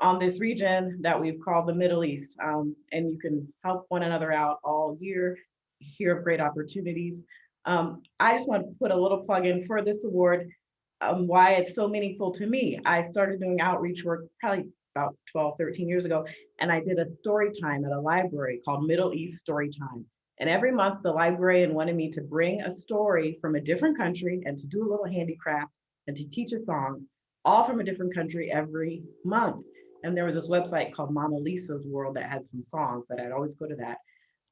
on this region that we've called the Middle East. Um, and you can help one another out all year, hear of great opportunities. Um, I just want to put a little plug in for this award, um, why it's so meaningful to me. I started doing outreach work probably about 12, 13 years ago, and I did a story time at a library called Middle East Story Time. And every month the librarian wanted me to bring a story from a different country and to do a little handicraft and to teach a song, all from a different country every month. And there was this website called Mama Lisa's World that had some songs that I'd always go to that.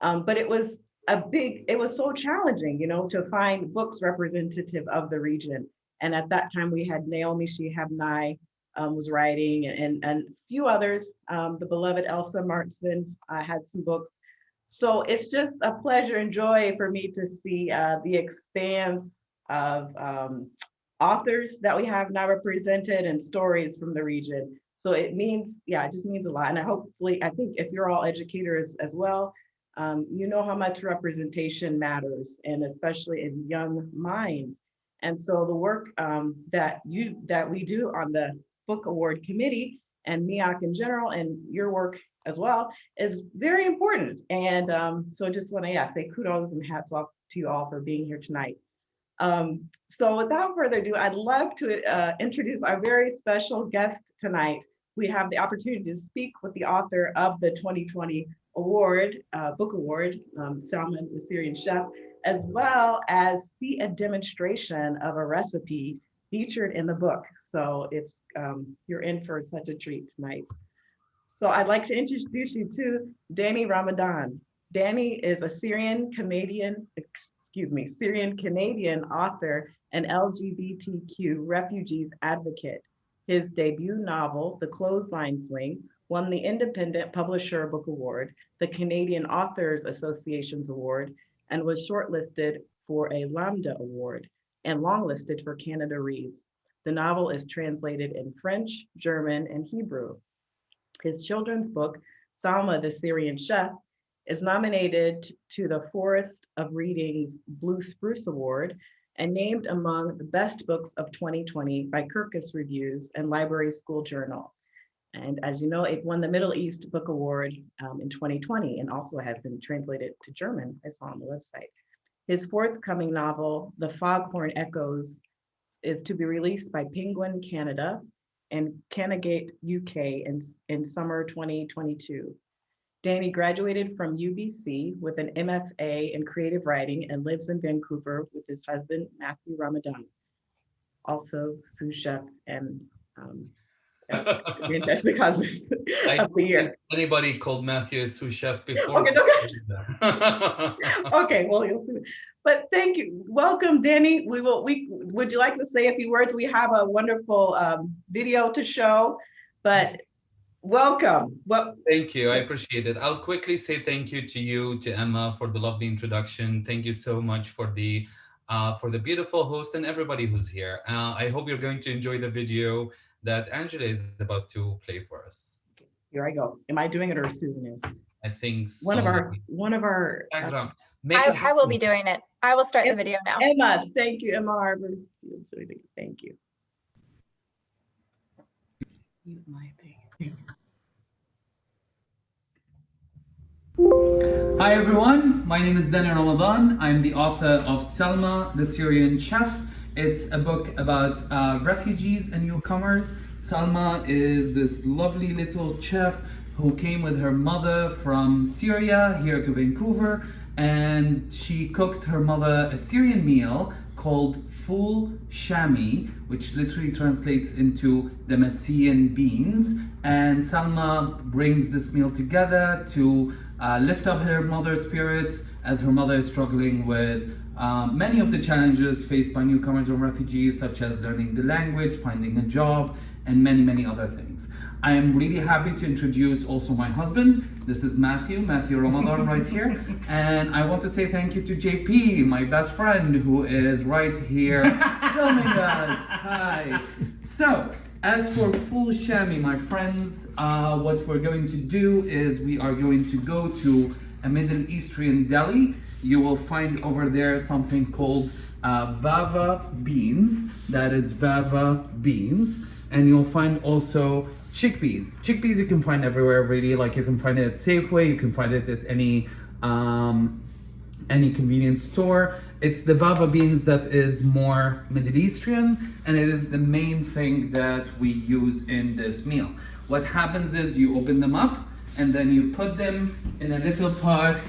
Um, but it was a big, it was so challenging, you know, to find books representative of the region. And at that time we had Naomi Shihab Nye um, was writing and, and a few others. Um, the beloved Elsa Marston uh, had some books. So it's just a pleasure and joy for me to see uh, the expanse of um, authors that we have now represented and stories from the region. So it means, yeah, it just means a lot. And I hopefully, I think if you're all educators as well, um, you know how much representation matters and especially in young minds. And so the work um, that you that we do on the book award committee and MEAC in general and your work as well is very important. And um, so I just want to yeah, say kudos and hats off to you all for being here tonight. Um, so without further ado, I'd love to uh, introduce our very special guest tonight. We have the opportunity to speak with the author of the 2020 award, uh, book award, um, Salma the Syrian Chef, as well as see a demonstration of a recipe featured in the book. So it's um, you're in for such a treat tonight. So I'd like to introduce you to Danny Ramadan. Danny is a Syrian Canadian, excuse me, Syrian Canadian author and LGBTQ refugees advocate. His debut novel, The Clothesline Swing, won the Independent Publisher Book Award, the Canadian Authors Association's Award, and was shortlisted for a Lambda Award and longlisted for Canada Reads. The novel is translated in French, German, and Hebrew. His children's book, Salma the Syrian Chef, is nominated to the Forest of Reading's Blue Spruce Award and named among the best books of 2020 by Kirkus Reviews and Library School Journal. And as you know, it won the Middle East Book Award um, in 2020 and also has been translated to German, I saw on the website. His forthcoming novel, The Foghorn Echoes, is to be released by Penguin Canada and Canongate UK in, in summer 2022. Danny graduated from UBC with an MFA in creative writing and lives in Vancouver with his husband, Matthew Ramadan, also sous chef and um, fantastic husband of the year. Anybody called Matthew a sous chef before? Okay, okay. okay, well, you'll see. But thank you. Welcome, Danny. We will. We would you like to say a few words? We have a wonderful um, video to show, but welcome. Well, thank you. I appreciate it. I'll quickly say thank you to you, to Emma, for the lovely introduction. Thank you so much for the uh, for the beautiful host and everybody who's here. Uh, I hope you're going to enjoy the video that Angela is about to play for us. Here I go. Am I doing it or Susan is? I think one of our one of our. Uh, I, I, will be doing it. I will start the video now. Emma, thank you, Emma Harvard. Thank you. Mute my thing. Hi everyone, my name is Danny Ramadan. I'm the author of Salma, the Syrian Chef. It's a book about uh, refugees and newcomers. Salma is this lovely little chef who came with her mother from Syria here to Vancouver and she cooks her mother a Syrian meal called full shami, which literally translates into the Damascene beans. And Salma brings this meal together to uh, lift up her mother's spirits as her mother is struggling with um, many of the challenges faced by newcomers and refugees, such as learning the language, finding a job, and many, many other things. I am really happy to introduce also my husband. This is Matthew, Matthew Ramadan right here. And I want to say thank you to JP, my best friend, who is right here filming us. Hi. So, as for full shami, my friends, uh, what we're going to do is we are going to go to a Middle Eastern deli. You will find over there something called uh, fava beans. That is fava beans. And you'll find also chickpeas. Chickpeas you can find everywhere really. Like you can find it at Safeway, you can find it at any um, any convenience store. It's the fava beans that is more Middle Eastern and it is the main thing that we use in this meal. What happens is you open them up and then you put them in a little pot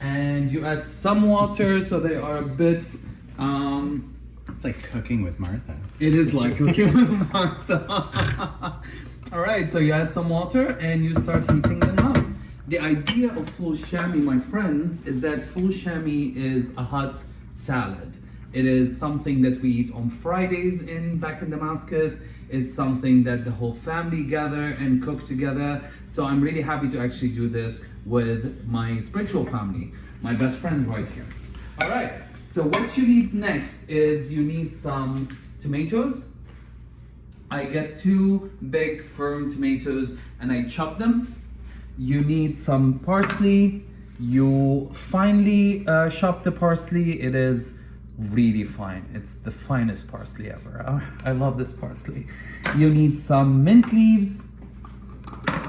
and you add some water so they are a bit um, It's like cooking with Martha. it is like cooking with Martha. All right, so you add some water and you start heating them up. The idea of full shami, my friends, is that full shami is a hot salad. It is something that we eat on Fridays in back in Damascus. It's something that the whole family gather and cook together. So I'm really happy to actually do this with my spiritual family, my best friend right here. All right, so what you need next is you need some tomatoes. I get two big firm tomatoes and I chop them. You need some parsley. You finely uh, chop the parsley. It is really fine. It's the finest parsley ever. I love this parsley. You need some mint leaves.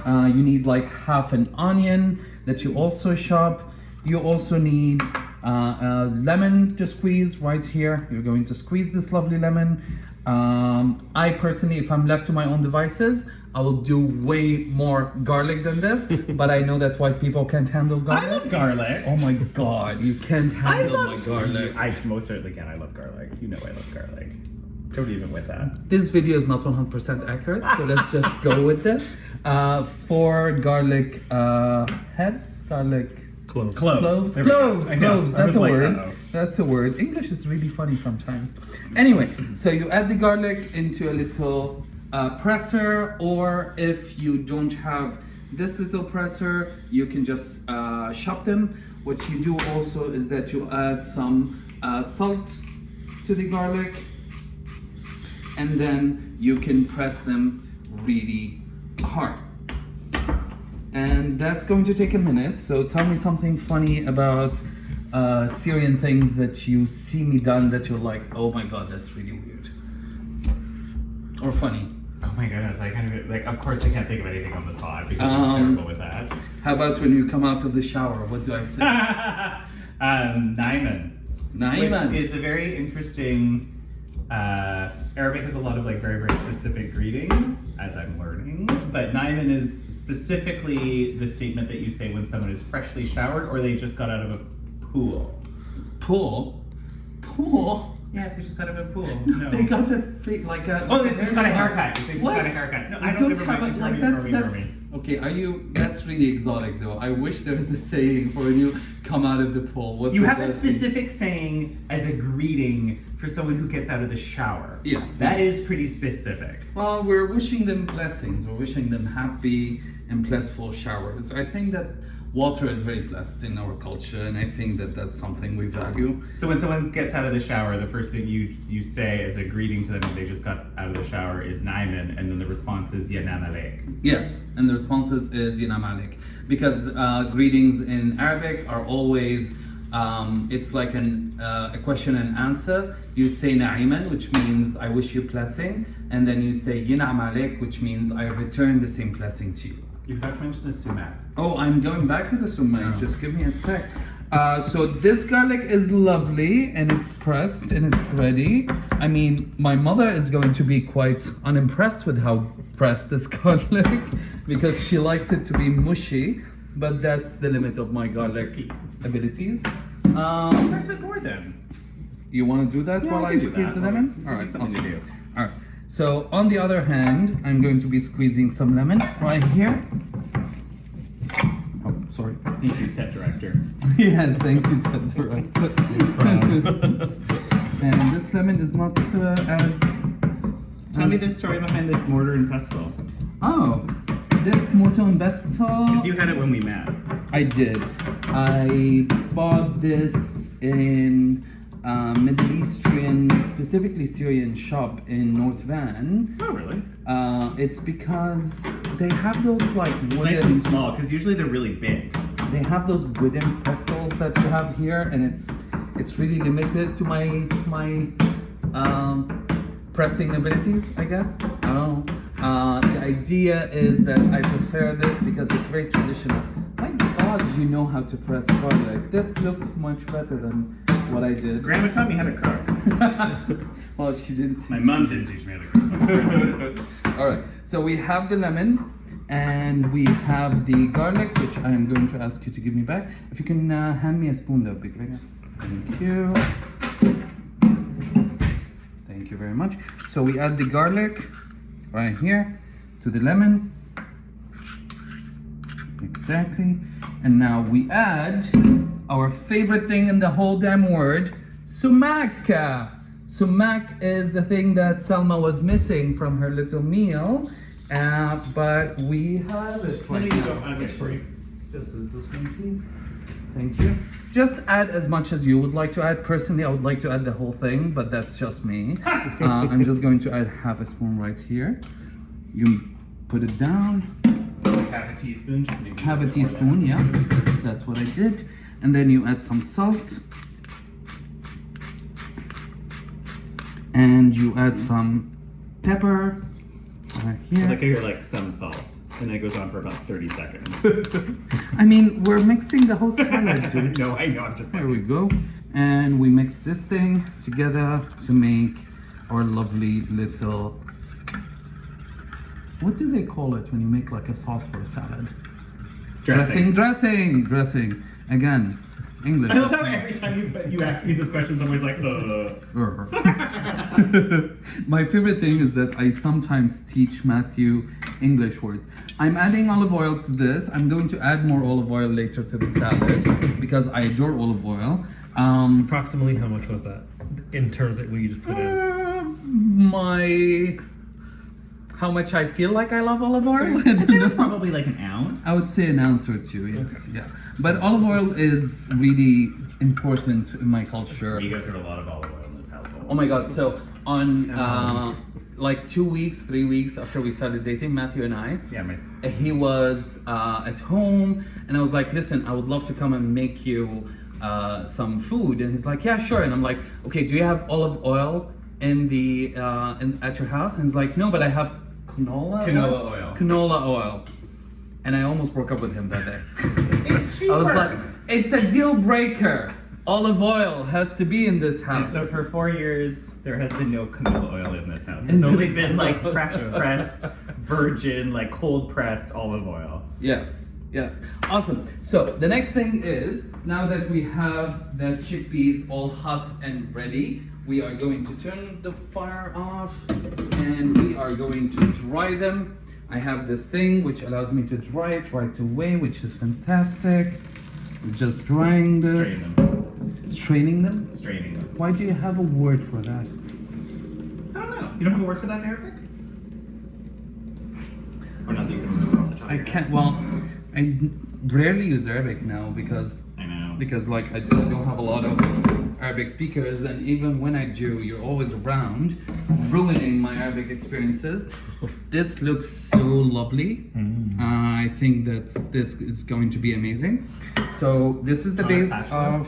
Uh, you need like half an onion that you also chop. You also need uh, a lemon to squeeze right here. You're going to squeeze this lovely lemon. Um, I personally, if I'm left to my own devices, I will do way more garlic than this, but I know that white people can't handle garlic. I love garlic. Oh my god, you can't handle I love my garlic. I most certainly can. I love garlic. You know I love garlic. Don't even with that. This video is not 100% accurate, so let's just go with this. Uh, four garlic uh, heads, garlic Close. Cloves. cloves, There we go. cloves, cloves. That's a like, word. uh-oh. That's a word. English is really funny sometimes. Anyway, so you add the garlic into a little uh, presser, or if you don't have this little presser, you can just uh, chop them. What you do also is that you add some uh, salt to the garlic, and then you can press them really hard and that's going to take a minute. So tell me something funny about uh, Syrian things that you see me done that you're like, oh my god, that's really weird, or funny. Oh my goodness, I kind of like. Of course, I can't think of anything on the spot because Um, I'm terrible with that. How about when you come out of the shower? What do I say? um, Naiman, Naiman. which is a very interesting. Uh, Arabic has a lot of like very very specific greetings, as I'm learning. But Naiman is specifically the statement that you say when someone is freshly showered or they just got out of a pool. Pool, pool. Yeah, if they just got out of a pool. No. They got a like a. Oh, they just got a haircut. They just What? got a haircut. No, I don't, never have mind. a, like that's that's. Okay, are you? That's really exotic though. I wish there was a saying for you come out of the pool. What You have a that be? specific saying as a greeting for someone who gets out of the shower. Yes. That is pretty specific. Well, we're wishing them blessings. We're wishing them happy and blissful showers. I think that water is very blessed in our culture, and I think that that's something we value. So when someone gets out of the shower, the first thing you you say as a greeting to them when they just got out of the shower is Naiman, and then the response is Yanamalek. Yes, and the responses is Yina Malik. Because uh, greetings in Arabic are always, um, it's like an, uh, a question and answer. You say Na'iman, which means I wish you blessing, and then you say Yina Malik, which means I return the same blessing to you. You forgot to mention the sumac. Oh, I'm going back to the sumac. Just give me a sec. Uh, so this garlic is lovely and it's pressed and it's ready. I mean, my mother is going to be quite unimpressed with how pressed this garlic because she likes it to be mushy, but that's the limit of my garlic abilities. Um, said more then. you want to do that Yeah, while I I, squeeze that. the lemon? All right, Something to awesome. do. All right. So on the other hand, I'm going to be squeezing some lemon right here. Sorry. Thank you, set director. yes, thank you, set director. and this lemon is not uh, as. Tell me the story behind this mortar and pestle. Oh, this mortar and pestle. You had it when we met. I did. I bought this in uh, Middle Eastern, specifically Syrian shop in North Van. Oh, really? Uh, it's because they have those like Nice and small, because usually they're really big. They have those wooden pestles that you have here, and it's it's really limited to my my um, pressing abilities, I guess. I don't know. Uh, the idea is that I prefer this because it's very traditional. My God, you know how to press garlic. This looks much better than what I did. Grandma taught me how to cook. well, she didn't. My mom didn't teach me how to cook. All right, so we have the lemon and we have the garlic, which I am going to ask you to give me back. If you can uh, hand me a spoon, that would be great. Thank you. Thank you very much. So we add the garlic right here to the lemon. Exactly. And now we add our favorite thing in the whole damn word, sumac. Sumac is the thing that Salma was missing from her little meal, uh, but we have it right No, no, you now. go. I'll it for you. Just a little spoon, please. Thank you. Just add as much as you would like to add. Personally, I would like to add the whole thing, but that's just me. uh, I'm just going to add half a spoon right here. You put it down, Half a teaspoon. Have a teaspoon, yeah, that's, that's what I did. And then you add some salt. And you add some pepper right here. Like I hear like some salt, and it goes on for about thirty seconds. I mean, we're mixing the whole salad, dude. no, I know. I'm just. There we go. And we mix this thing together to make our lovely little. What do they call it when you make like a sauce for a salad? Dressing. dressing, dressing. Again, English. I love how every time you, you ask me this question, I'm always like, uh. My favorite thing is that I sometimes teach Matthew English words. I'm adding olive oil to this. I'm going to add more olive oil later to the salad because I adore olive oil. Um, Approximately how much was that in terms of what you just put in? uh, my how much I feel like I love olive oil. I don't it was probably like an ounce. I would say an ounce or two, yes, yeah. But olive oil is really important in my culture. We go through a lot of olive oil in this household. Oh my god! So on uh, like two weeks, three weeks after we started dating, Matthew and I, Yeah, my. he was uh, at home, and I was like, "Listen, I would love to come and make you uh, some food." And he's like, "Yeah, sure." And I'm like, "Okay, do you have olive oil in the uh, in, at your house?" And he's like, "No, but I have canola Canola oil. Canola oil." And I almost broke up with him that day. It's I was like, "It's a deal breaker. Olive oil has to be in this And house." so for four years, there has been no canola oil in this house. In It's only been like fresh pressed, virgin, like cold pressed olive oil. Yes, yes. Awesome. So the next thing is now that we have the chickpeas all hot and ready, we are going to turn the fire off and we are going to dry them. I have this thing which allows me to dry it right away, which is fantastic. We're just drying this, Strain them. straining them. Straining them. Why do you have a word for that? I don't know. You don't have a word for that in Arabic? Or not that you can remember off the top of I can't. Well, I rarely use Arabic now because I know. because like I don't have a lot of Arabic speakers, and even when I do, you're always around, ruining my Arabic experiences. This looks so lovely. Uh, I think that this is going to be amazing. So this is the On base of.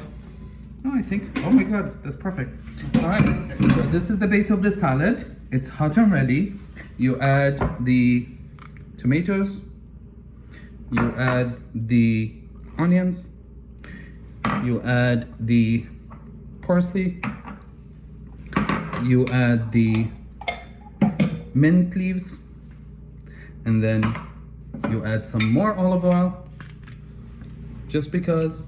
Oh, I think. Oh my God, that's perfect. All right. So this is the base of the salad. It's hot and ready. You add the tomatoes. You add the onions. You add the parsley. You add the mint leaves. And then you add some more olive oil. Just because.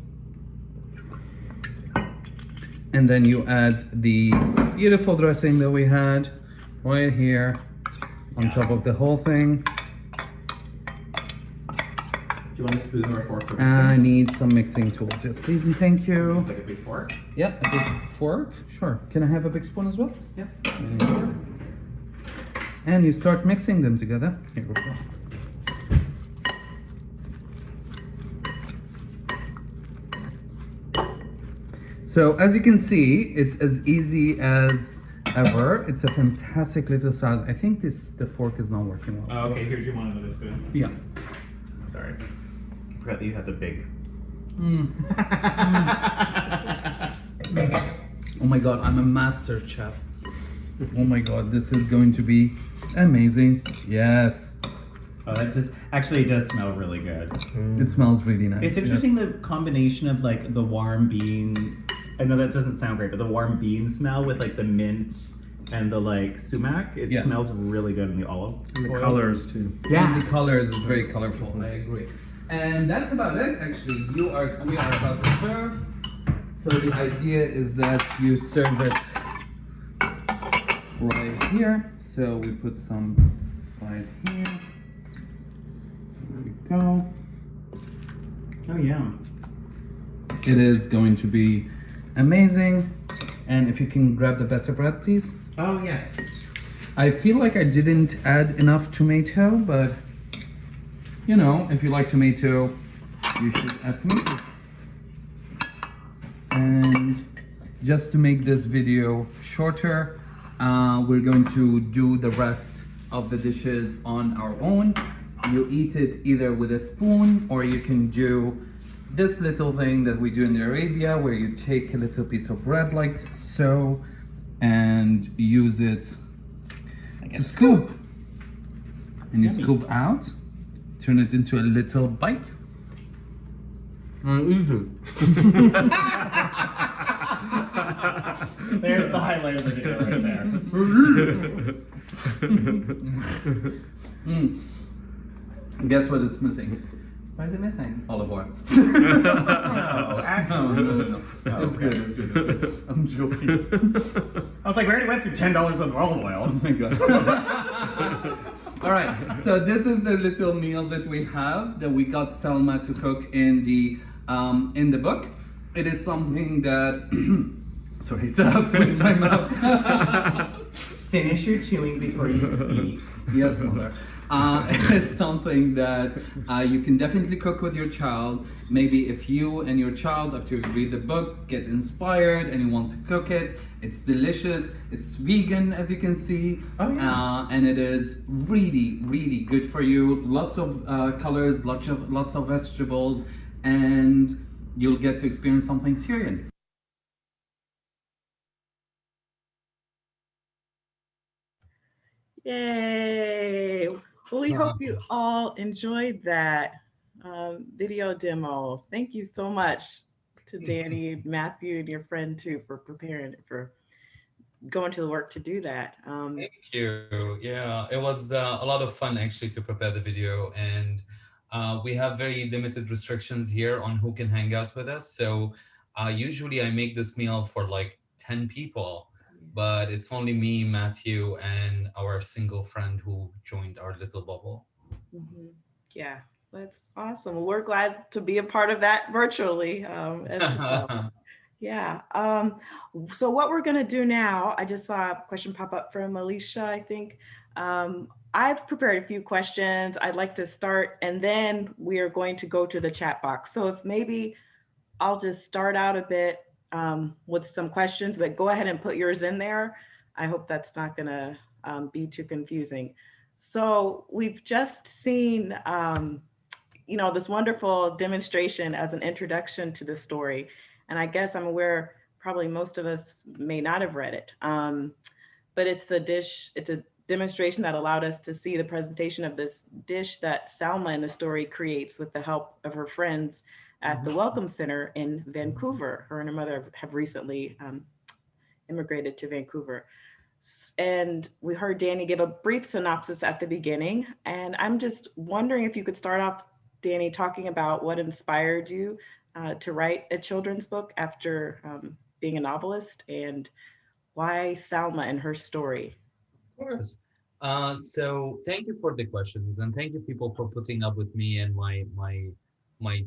And then you add the beautiful dressing that we had right here on top of the whole thing. Do you want a spoon or a fork for uh, I need some mixing tools. Yes, please and thank you. like a big fork? Yep, a big fork. Sure. Can I have a big spoon as well? You. And you start mixing them together. Here we go. So as you can see, it's as easy as ever. It's a fantastic little salad. I think this the fork is not working well. Oh, okay. Here's your one another spoon. Yeah. Sorry. I forgot that you had the big. Mm. Oh my god, I'm a master chef. Oh my god, this is going to be amazing. Yes, Oh, that just actually it does smell really good. it smells really nice. It's yes. interesting the combination of like the warm bean. I know that doesn't sound great, but the warm bean smell with like the mint and the like sumac. It Yeah. smells really good in the olive. And the oil. colors too. And the colors is very colorful. I agree. And that's about it. Actually, you are we are about to serve. So the idea is that you serve it right here. So we put some right here. There we go. Oh yeah. It is going to be amazing. And if you can grab the better bread, please. Oh yeah. I feel like I didn't add enough tomato, but you know, if you like tomato, you should add tomato. And just to make this video shorter, uh, we're going to do the rest of the dishes on our own. You eat it either with a spoon or you can do this little thing that we do in Arabia where you take a little piece of bread like so and use it to scoop. And you Yummy. scoop out, turn it into a little bite. There's the highlight of the video right there. Mm. Guess it's missing? What is it missing? Olive oil. No, No, actually. no, no, no. Oh, It's okay. good, it's good. it's good. I'm joking. I was like, we already went through ten dollars worth of olive oil. Oh my god. All right, so this is the little meal that we have that we got Salma to cook in the um, in the book. It is something that sorry, stop with my mouth. Finish your chewing before you speak. yes, mother. Uh, it is something that uh, you can definitely cook with your child. Maybe if you and your child, after you read the book, get inspired and you want to cook it, it's delicious. It's vegan, as you can see, Oh, yeah. uh, and it is really, really good for you. Lots of uh, colors, lots of lots of vegetables, and you'll get to experience something Syrian. Yay! Well, we hope you all enjoyed that um, video demo. Thank you so much to Danny, Matthew, and your friend too for preparing for going to the work to do that. Um, Thank you. Yeah, it was uh, a lot of fun actually to prepare the video and uh, we have very limited restrictions here on who can hang out with us. So uh, usually I make this meal for like 10 people, but it's only me, Matthew, and our single friend who joined our little bubble. mhm. Yeah, that's awesome. We're glad to be a part of that virtually um, as well. Yeah. Um, so what we're gonna do now, I just saw a question pop up from Alicia, I think. Um, I've prepared a few questions I'd like to start, and then we are going to go to the chat box. So if maybe I'll just start out a bit um, with some questions, but go ahead and put yours in there. I hope that's not gonna um, be too confusing. So we've just seen, um, you know, this wonderful demonstration as an introduction to the story. And I guess I'm aware probably most of us may not have read it. Um, but it's the dish, it's a demonstration that allowed us to see the presentation of this dish that Salma in the story creates with the help of her friends at the Welcome Center in Vancouver. Her and her mother have recently um, immigrated to Vancouver. And we heard Danny give a brief synopsis at the beginning. And I'm just wondering if you could start off, Danny, talking about what inspired you uh, to write a children's book after um, being a novelist and why Salma and her story. Of course. Uh, so thank you for the questions and thank you people for putting up with me and my my my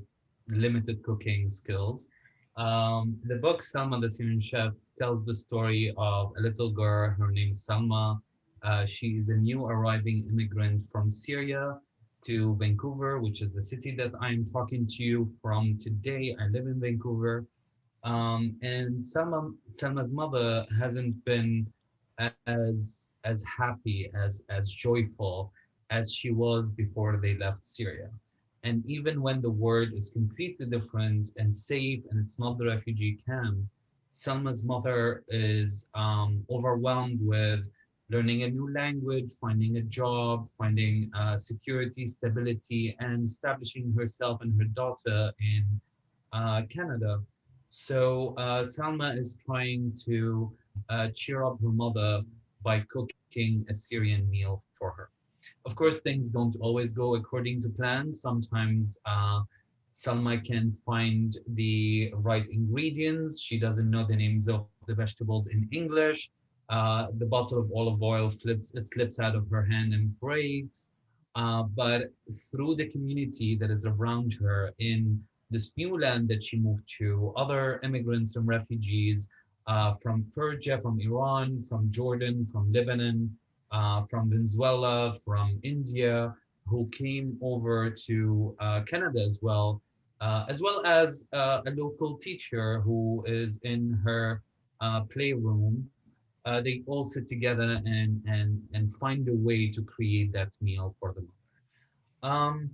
limited cooking skills. Um, the book Salma the Syrian Chef tells the story of a little girl. Her name is Salma. Uh, she is a new arriving immigrant from Syria to Vancouver, which is the city that I'm talking to you from today. I live in Vancouver. Um, and Salma, Salma's mother hasn't been as as happy as as joyful as she was before they left Syria. And even when the word is completely different and safe and it's not the refugee camp, Salma's mother is um, overwhelmed with learning a new language, finding a job, finding uh, security, stability, and establishing herself and her daughter in uh, Canada. So uh, Salma is trying to uh, cheer up her mother by cooking a Syrian meal for her. Of course, things don't always go according to plan. Sometimes uh, Salma can find the right ingredients. She doesn't know the names of the vegetables in English. Uh, the bottle of olive oil flips, it slips out of her hand and breaks. Uh, but through the community that is around her in this new land that she moved to, other immigrants and refugees uh, from Persia, from Iran, from Jordan, from Lebanon, uh, from Venezuela, from India, who came over to uh, Canada as well, uh, as well as uh, a local teacher who is in her playroom. They all sit together and and and find a way to create that meal for them. Um,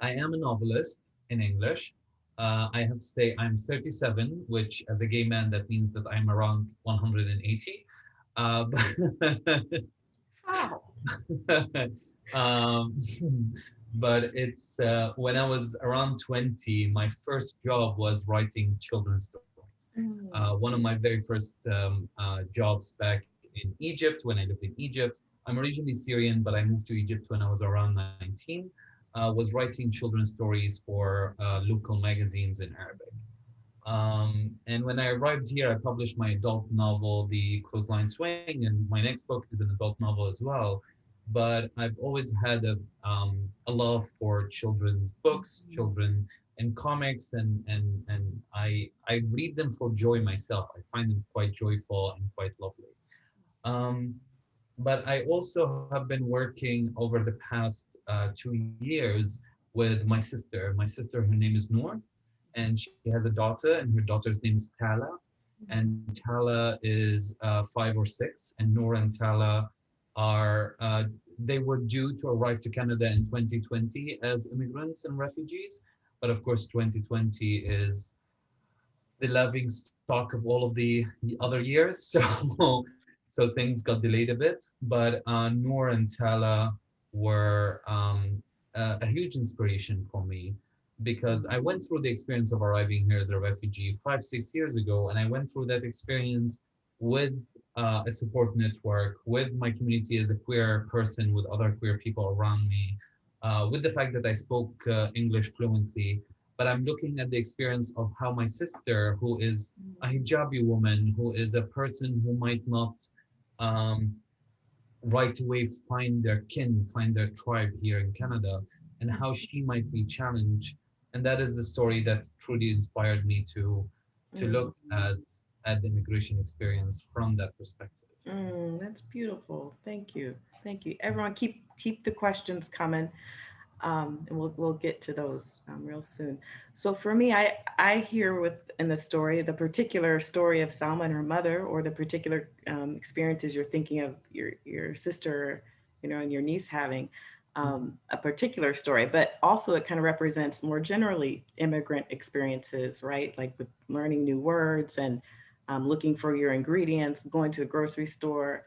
I am a novelist in English. Uh, I have to say I'm 37, which as a gay man, that means that I'm around 180. Uh, but How? um, but it's uh, when I was around 20, my first job was writing children's stories. Uh, one of my very first um, uh, jobs back in Egypt when I lived in Egypt. I'm originally Syrian, but I moved to Egypt when I was around 19. Uh, was writing children's stories for uh, local magazines in Arabic. Um, and when I arrived here, I published my adult novel, The Clothesline Swing, and my next book is an adult novel as well. But I've always had a, um, a love for children's books, children and comics, and and and I I read them for joy myself. I find them quite joyful and quite lovely. Um, but I also have been working over the past uh, two years with my sister. My sister, her name is Noor, and she has a daughter, and her daughter's name is Tala. And Tala is uh, five or six, and Nora and Tala are, uh, they were due to arrive to Canada in 2020 as immigrants and refugees. But of course, 2020 is the loving stock of all of the, the other years. So so things got delayed a bit, but uh, Noor and Tala were um, a, a, huge inspiration for me because I went through the experience of arriving here as a refugee five, six years ago, and I went through that experience with uh, a support network, with my community as a queer person, with other queer people around me, uh, with the fact that I spoke uh, English fluently, but I'm looking at the experience of how my sister, who is a hijabi woman, who is a person who might not um, right away find their kin, find their tribe here in Canada, and how she might be challenged. And that is the story that truly inspired me to to Mm. look at at the immigration experience from that perspective. Mm, that's beautiful. Thank you. Thank you. Everyone keep keep the questions coming. Um, and we'll we'll get to those um, real soon. So for me, I I hear with in the story the particular story of Salma and her mother, or the particular um, experiences you're thinking of your your sister, you know, and your niece having um, a particular story, but also it kind of represents more generally immigrant experiences, right? Like with learning new words and um, looking for your ingredients, going to the grocery store,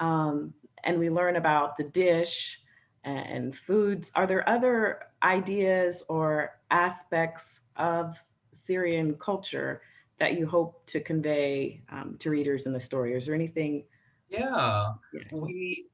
um, and we learn about the dish and foods. Are there other ideas or aspects of Syrian culture that you hope to convey um, to readers in the story? Is there anything? Yeah, Yeah. we.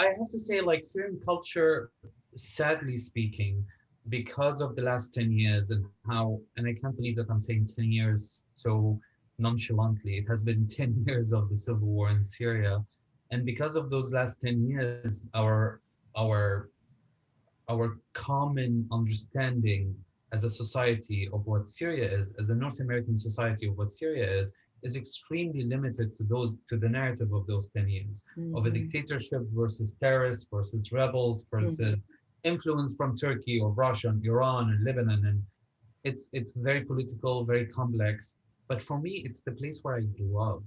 I have to say, like Syrian culture, sadly speaking, because of the last 10 years and how, and I can't believe that I'm saying 10 years so nonchalantly, it has been 10 years of the civil war in Syria. And because of those last 10 years, our our our common understanding as a society of what Syria is, as a North American society of what Syria is, is extremely limited to those to the narrative of those 10 years of a Mhm. dictatorship versus terrorists versus rebels versus influence from Turkey or Russia and Iran and Lebanon and it's it's very political, very complex. But for me, it's the place where I grew up.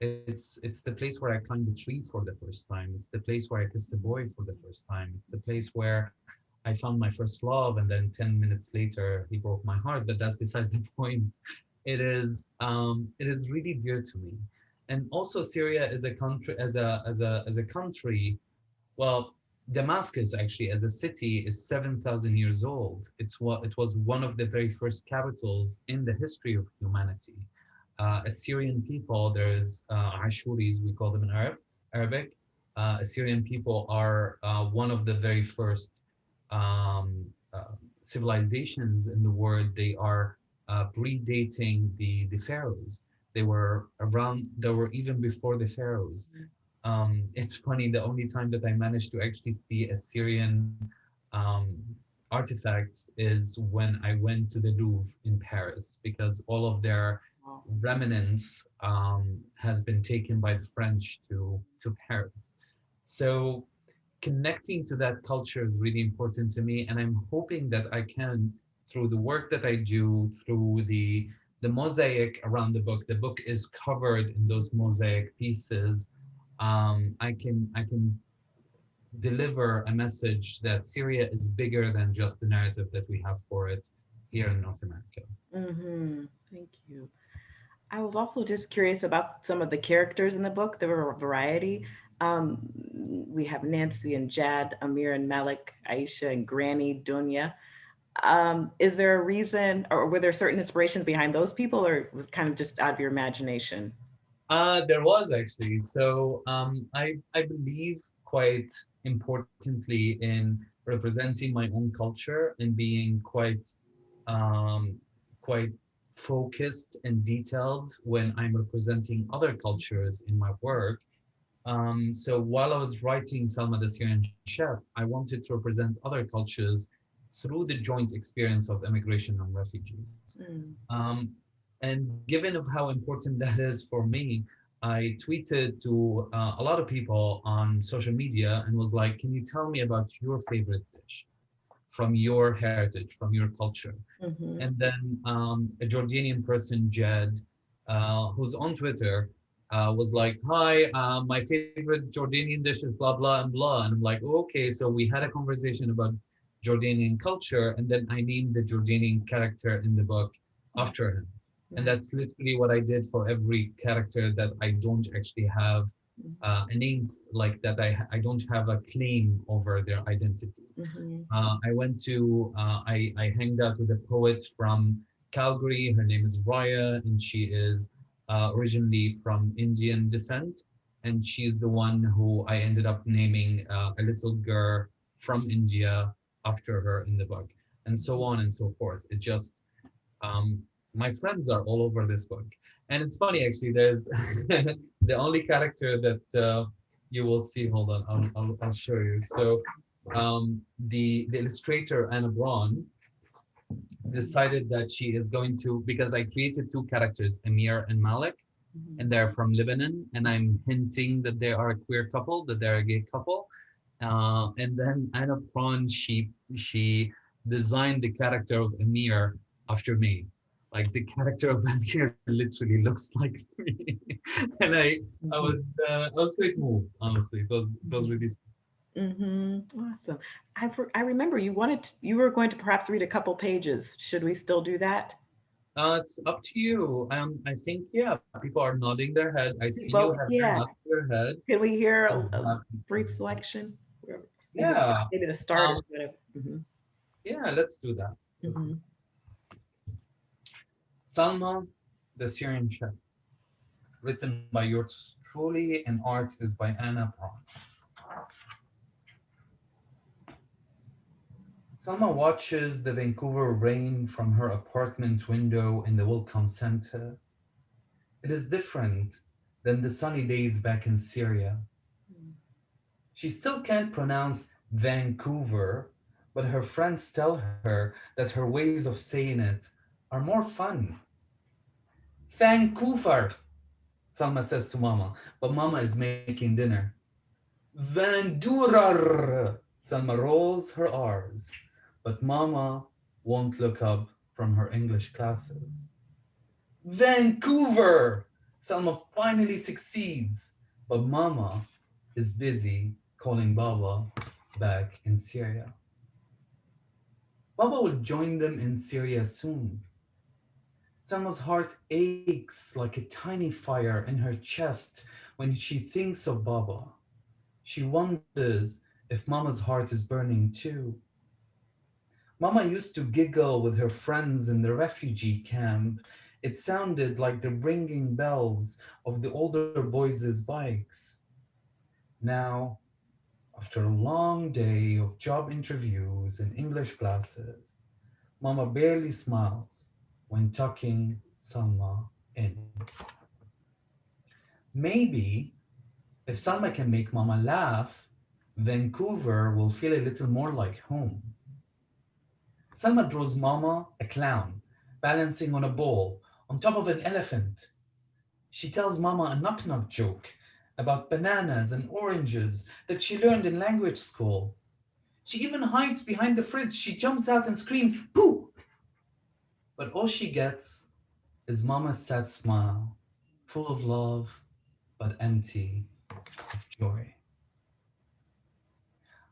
It's it's the place where I climbed the tree for the first time. It's the place where I kissed a boy for the first time. It's the place where I found my first love, and then ten minutes later he broke my heart. But that's besides the point. It is um, it is really dear to me. And also Syria is a country as a as a as a country, well, Damascus actually as a city is 7,000 years old. It's what it was one of the very first capitals in the history of humanity. Uh, Assyrian people, there's uh, Ashuris, we call them in Arab, Arabic. Uh, Assyrian people are uh, one of the very first um, uh, civilizations in the world. They are uh, predating the, the pharaohs. They were around, they were even before the pharaohs. Um, it's funny, the only time that I managed to actually see Assyrian um, artifacts is when I went to the Louvre in Paris, because all of their Wow. remnants um, has been taken by the French to, to Paris. So connecting to that culture is really important to me. And I'm hoping that I can, through the work that I do, through the, the mosaic around the book, the book is covered in those mosaic pieces. Um, I can, I can deliver a message that Syria is bigger than just the narrative that we have for it here in North America. Mhm, Thank you. I was also just curious about some of the characters in the book. There were a variety. Um, we have Nancy and Jad, Amir and Malik, Aisha and Granny, Dunya. Um, is there a reason or were there certain inspirations behind those people or was kind of just out of your imagination? Uh, there was actually. So um, I, I believe quite importantly in representing my own culture and being quite um, quite focused and detailed when I'm representing other cultures in my work. Um, so while I was writing Salma the Syrian Chef, I wanted to represent other cultures through the joint experience of immigration and refugees. Mm, Um, and given of how important that is for me, I tweeted to uh, a lot of people on social media and was like, can you tell me about your favorite dish from your heritage, from your culture? mhm, And then um, a Jordanian person, Jad, uh, who's on Twitter, uh, was like, hi, uh, my favorite Jordanian dish is blah, blah, and blah. And I'm like, okay, so we had a conversation about Jordanian culture. And then I named the Jordanian character in the book after him. And that's literally what I did for every character that I don't actually have uh, a name like that. I, I don't have a claim over their identity. mhm, Uh, I went to, uh, I, I hanged out with a poet from Calgary. Her name is Raya, and she is uh, originally from Indian descent. And she's the one who I ended up naming uh, a little girl from India after her in the book, and so on and so forth. It just, um, my friends are all over this book. And it's funny, actually, there's the only character that uh, you will see. Hold on, I'll, I'll, I'll show you. So um, the, the illustrator Anna Bron decided that she is going to, because I created two characters, Amir and Malik, mhm. and they're from Lebanon, and I'm hinting that they are a queer couple, that they're a gay couple. Uh, and then Anna Bron, she, she designed the character of Amir after me. Like the character of Amir literally looks like me. and I, I was, uh, I was quite moved, honestly. It was, it was really Mm -hmm. Awesome. I, I remember you wanted, to- you were going to perhaps read a couple pages. Should we still do that? Uh, it's up to you. Um, I think yeah, people are nodding their head. I see Well, you have yeah. nodding their head. Can we hear a- a Uh, brief selection? Yeah, Maybe the start Um, whatever. Mhm, yeah. Let's do that. Let's do mhm. Salma, the Syrian chef, written by yours truly, and art is by Anna Bron. Salma watches the Vancouver rain from her apartment window in the Welcome Center. It is different than the sunny days back in Syria. She still can't pronounce Vancouver, but her friends tell her that her ways of saying it are more fun. Vancouver, Salma says to Mama, but Mama is making dinner. Vandurar, Salma rolls her R's, but Mama won't look up from her English classes. Vancouver, Salma finally succeeds, but Mama is busy calling Baba back in Syria. Baba will join them in Syria soon. Salma's heart aches like a tiny fire in her chest when she thinks of Baba. She wonders if Mama's heart is burning too. Mama used to giggle with her friends in the refugee camp. It sounded like the ringing bells of the older boys' bikes. Now, after a long day of job interviews and English classes, Mama barely smiles when tucking Salma in. Maybe if Salma can make Mama laugh, Vancouver will feel a little more like home. Salma draws Mama a clown balancing on a ball on top of an elephant. She tells Mama a knock-knock joke about bananas and oranges that she learned in language school. She even hides behind the fridge. She jumps out and screams, poo! But all she gets is Mama's sad smile, full of love, but empty of joy.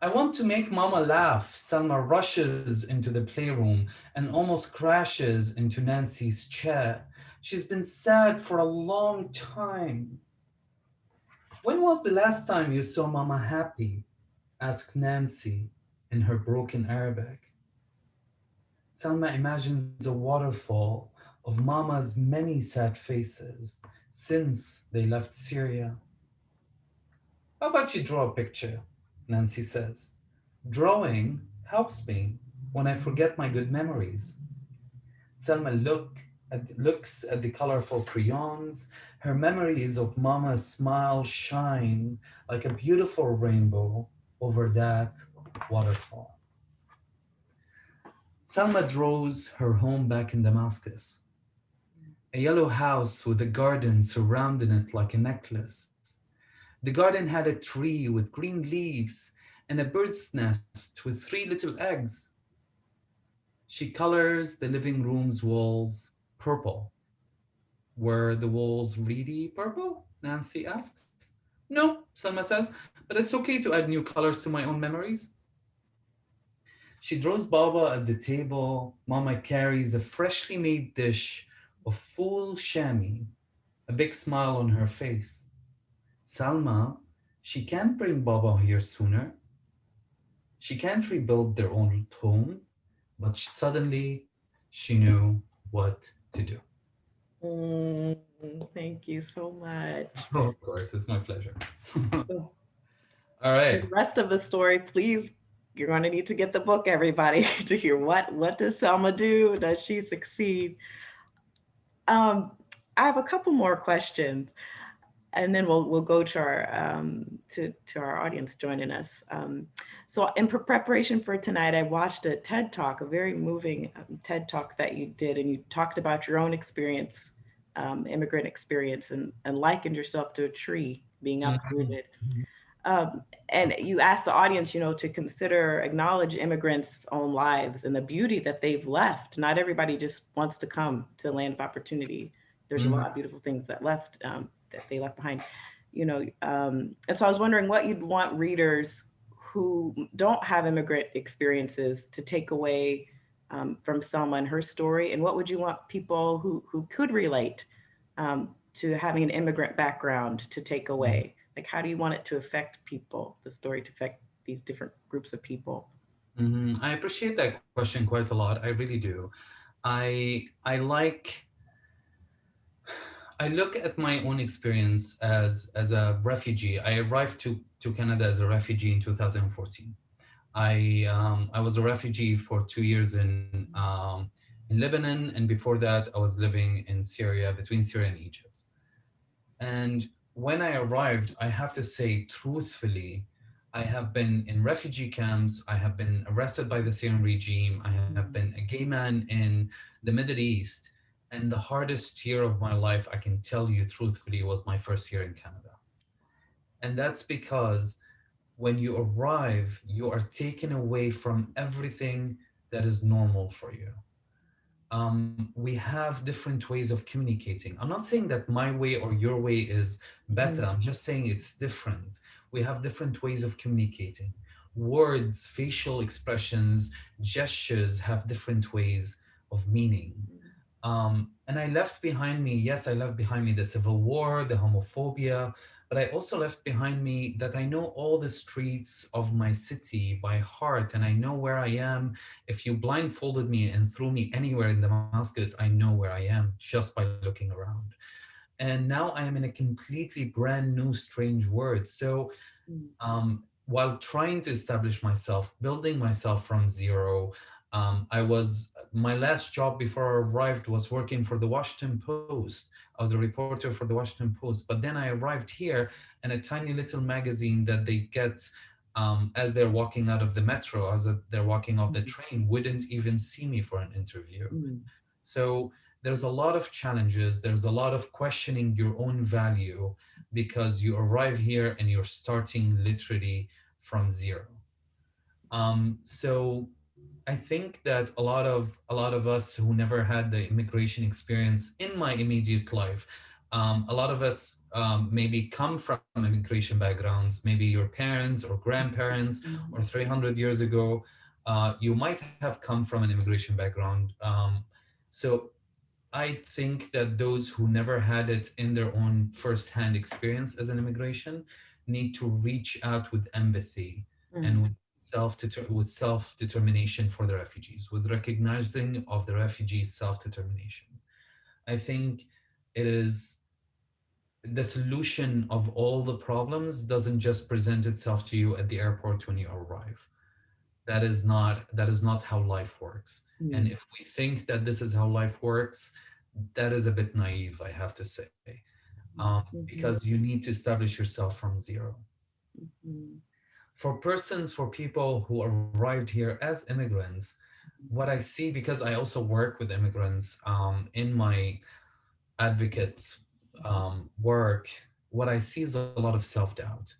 I want to make Mama laugh. Salma rushes into the playroom and almost crashes into Nancy's chair. She's been sad for a long time. When was the last time you saw Mama happy? asked Nancy in her broken Arabic. Salma imagines a waterfall of Mama's many sad faces since they left Syria. How about you draw a picture? Nancy says. Drawing helps me when I forget my good memories. Salma look at, looks at the colorful crayons. Her memories of Mama's smile shine like a beautiful rainbow over that waterfall. Salma draws her home back in Damascus. A yellow house with a garden surrounding it like a necklace. The garden had a tree with green leaves and a bird's nest with three little eggs. She colors the living room's walls purple. Were the walls really purple? Nancy asks. No, Salma says, but it's okay to add new colors to my own memories. She draws Baba at the table. Mama carries a freshly made dish of full shami, a big smile on her face. Salma, she can't bring Baba here sooner. She can't rebuild their own home, but suddenly she knew what to do. Mm, thank you so much. Oh, of course, it's my pleasure. All right. The rest of the story, please, you're going to need to get the book, everybody, to hear what what does Salma do? Does she succeed? Um, I have a couple more questions, and then we'll we'll go to our um, to to our audience joining us. Um, so in pre- preparation for tonight, I watched a TED talk, a very moving um, TED talk that you did, and you talked about your own experience, um, immigrant experience, and and likened yourself to a tree being Mhm. uprooted. Um, and you asked the audience, you know, to consider, acknowledge immigrants' own lives and the beauty that they've left. Not everybody just wants to come to the land of opportunity. There's Mhm. a lot of beautiful things that left um, that they left behind, you know. Um, and so I was wondering what you'd want readers who don't have immigrant experiences to take away um, from Salma and her story, and what would you want people who who could relate um, to having an immigrant background to take away? Like, how do you want it to affect people, the story to affect these different groups of people? Mhm. I appreciate that question quite a lot. I really do. I I like I look at my own experience as as a refugee. I arrived to to Canada as a refugee in 2014. I um, I was a refugee for two years in um, in Lebanon, and before that, I was living in Syria, between Syria and Egypt. And when I arrived, I have to say truthfully, I have been in refugee camps. I have been arrested by the Syrian regime. I have been a gay man in the Middle East. And the hardest year of my life, I can tell you truthfully, was my first year in Canada. And that's because when you arrive, you are taken away from everything that is normal for you. Um, we have different ways of communicating. I'm not saying that my way or your way is better. I'm just saying it's different. We have different ways of communicating. Words, facial expressions, gestures have different ways of meaning. Um, and I left behind me, yes, I left behind me the civil war, the homophobia, but I also left behind me that I know all the streets of my city by heart and I know where I am. If you blindfolded me and threw me anywhere in Damascus, I know where I am just by looking around. And now I am in a completely brand new, strange world. So Mm. um, while trying to establish myself, building myself from zero, um, I was, my last job before I arrived was working for the Washington Post. I was a reporter for the Washington Post, but then I arrived here in a tiny little magazine that they get um, as they're walking out of the metro, as they're walking off the train, wouldn't even see me for an interview. Mm. So there's a lot of challenges. There's a lot of questioning your own value because you arrive here and you're starting literally from zero. Um, so I think that a lot of a lot of us who never had the immigration experience in my immediate life, um, a lot of us um, maybe come from immigration backgrounds, maybe your parents or grandparents or 300 years ago, uh, you might have come from an immigration background. Um, so I think that those who never had it in their own firsthand experience as an immigration need to reach out with empathy and with self with self determination for the refugees, with recognizing of the refugees' self determination. I think it is the solution of all the problems doesn't just present itself to you at the airport when you arrive. That is not that is not how life works. Mm. And if we think that this is how life works, that is a bit naive, I have to say, um, Mhm. because you need to establish yourself from zero. Mhm. For persons, for people who arrived here as immigrants, what I see, because I also work with immigrants um, in my advocate um, work, what I see is a lot of self-doubt.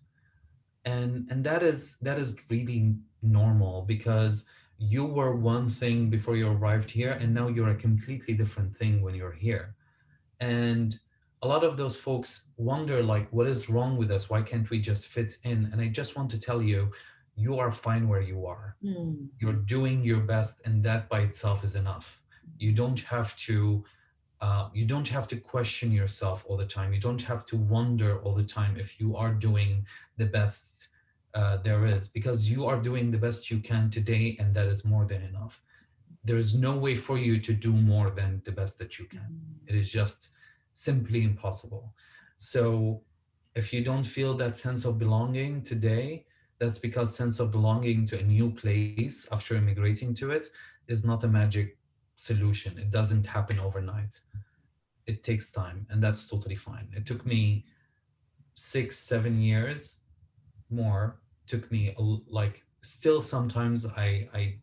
And, and that is that is really normal because you were one thing before you arrived here and now you're a completely different thing when you're here and a lot of those folks wonder like what is wrong with us? Why can't we just fit in? And i just want to tell you you are fine where you are. Mm. you're doing your best and that by itself is enough. You don't have to uh, you don't have to question yourself all the time. You don't have to wonder all the time if you are doing the best uh, there is because you are doing the best you can today and that is more than enough. There's no way for you to do more than the best that you can. It is just simply impossible. So if you don't feel that sense of belonging today that's because sense of belonging to a new place after immigrating to it is not a magic solution. It doesn't happen overnight. It takes time and that's totally fine. It took me six seven years more. Took me like still sometimes I I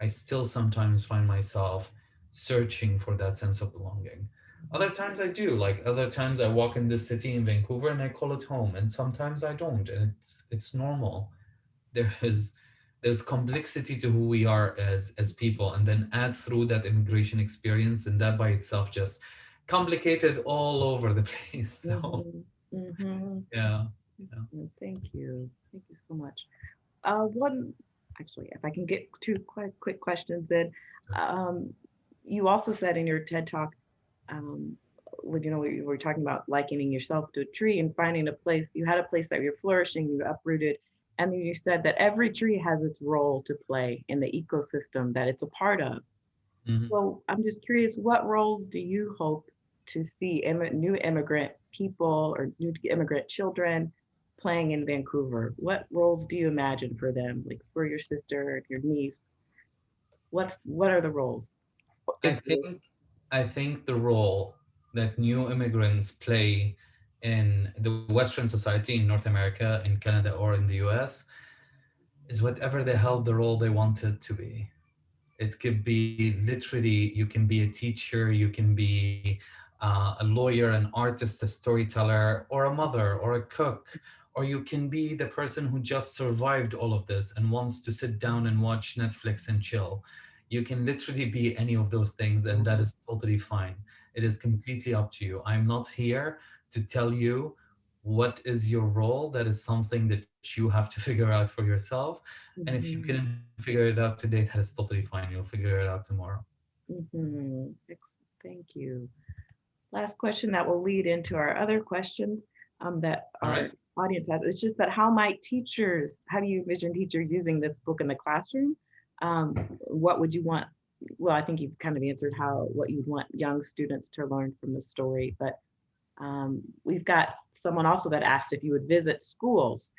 I still sometimes find myself searching for that sense of belonging. Other times I do, like other times I walk in this city in Vancouver and I call it home, and sometimes I don't, and it's it's normal. There is there's complexity to who we are as as people, and then add through that immigration experience, and that by itself just complicated all over the place. So Mhm. Mhm. yeah. Excellent. Thank you. Thank you so much. Uh, one, actually, if I can get two quick, quick questions in. Um, you also said in your TED talk, um, you know, we were talking about likening yourself to a tree and finding a place, you had a place that you're flourishing, you uprooted. And then you said that every tree has its role to play in the ecosystem that it's a part of. Mhm. So I'm just curious, what roles do you hope to see immi- new immigrant people or new immigrant children playing in Vancouver? What roles do you imagine for them, like for your sister, your niece? What's what are the roles? I think I think the role that new immigrants play in the Western society in North America, in Canada, or in the US is whatever the hell the role they wanted to be. It could be literally, you can be a teacher, you can be uh, a lawyer, an artist, a storyteller, or a mother, or a cook, or you can be the person who just survived all of this and wants to sit down and watch Netflix and chill you can literally be any of those things and that is totally fine it is completely up to you i'm not here to tell you what is your role that is something that you have to figure out for yourself and if you Mhm, can figure it out today that is totally fine you'll figure it out tomorrow mhm. Thank you. Last question that will lead into our other questions um, that All our right. audience has. It's just that how might teachers, how do you envision teachers using this book in the classroom? Um, What would you want? Well, I think you've kind of answered how, what you'd want young students to learn from the story, but um, we've got someone also that asked if you would visit schools.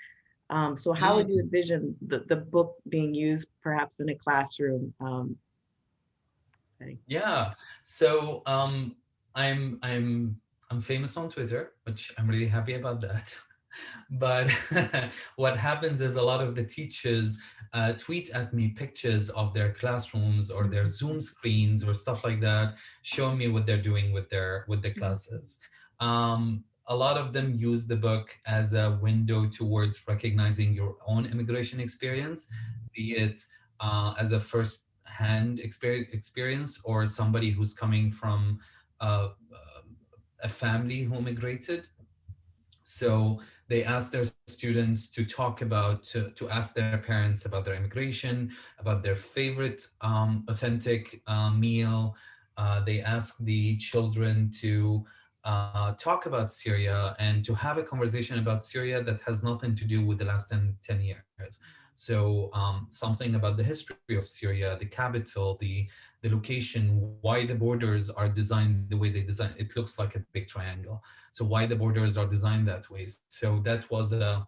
Um, So how would you envision the, the book being used perhaps in a classroom? Um, Yeah. So um, I'm I'm I'm famous on Twitter, which I'm really happy about that. But what happens is a lot of the teachers uh, tweet at me pictures of their classrooms or their Zoom screens or stuff like that, showing me what they're doing with their with the classes. Um, a lot of them use the book as a window towards recognizing your own immigration experience, be it uh, as a first hand experience, experience or somebody who's coming from uh, a family who immigrated. So they ask their students to talk about, to, to ask their parents about their immigration, about their favorite um, authentic uh, meal. Uh, they ask the children to uh, talk about Syria and to have a conversation about Syria that has nothing to do with the last 10, 10 years. So um, something about the history of Syria, the capital, the, the location, why the borders are designed the way they design. It looks like a big triangle. So why the borders are designed that way. So that was a,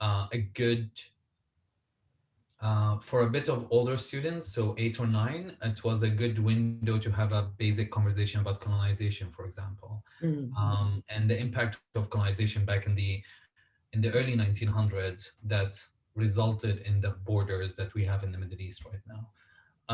uh, a good, uh, for a bit of older students, so eight or nine, it was a good window to have a basic conversation about colonization, for example, mm, um, and the impact of colonization back in the in the early 1900s that resulted in the borders that we have in the Middle East right now.